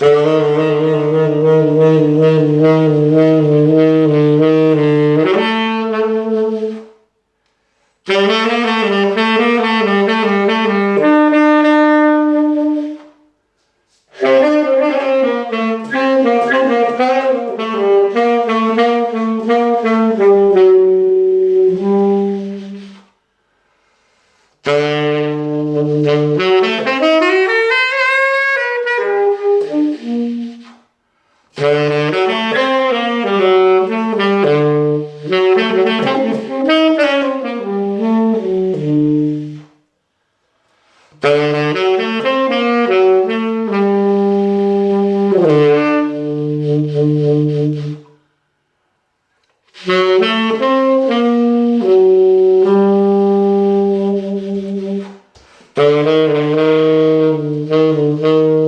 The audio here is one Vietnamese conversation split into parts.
Thank you. Oh.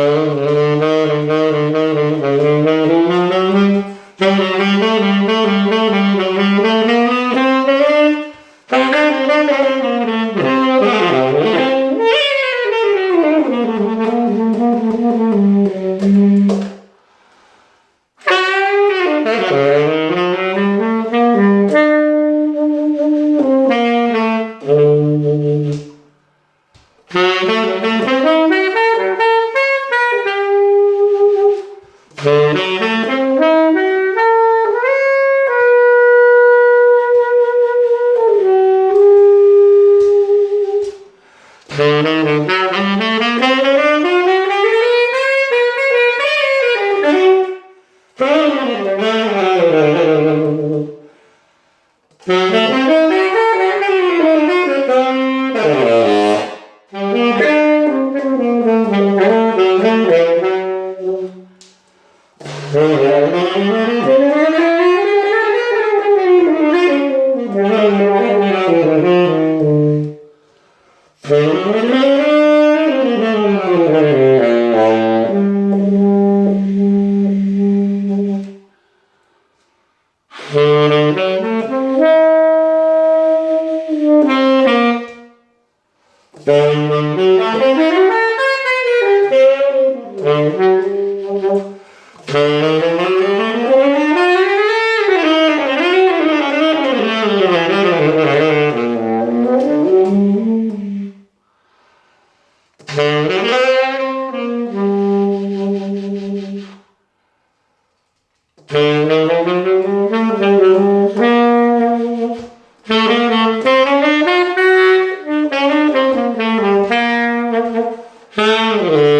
All right. Mm-hmm. Mm-hmm. uh,